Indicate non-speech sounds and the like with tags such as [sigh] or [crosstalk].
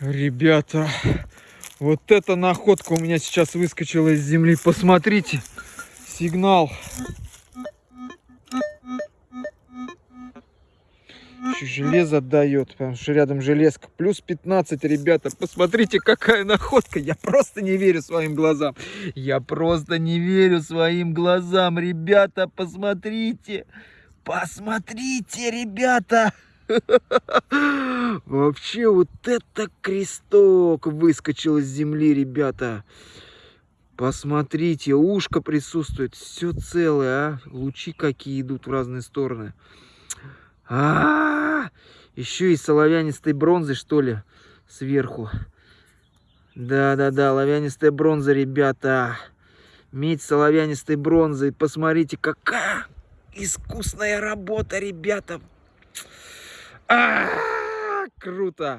Ребята, вот эта находка у меня сейчас выскочила из земли. Посмотрите, сигнал. Еще железо дает, потому что рядом железка. Плюс 15, ребята. Посмотрите, какая находка. Я просто не верю своим глазам. Я просто не верю своим глазам. Ребята, посмотрите. Посмотрите, ребята. [laughs] Вообще, вот это кресток выскочил из земли, ребята. Посмотрите, ушко присутствует, все целое, а. Лучи какие идут в разные стороны. А, -а, -а! еще и соловянистой бронзы, что ли, сверху. Да-да-да, лавянистая бронза, ребята. Медь соловянистой бронзой. Посмотрите, какая искусная работа, ребята. А, -а, -а круто.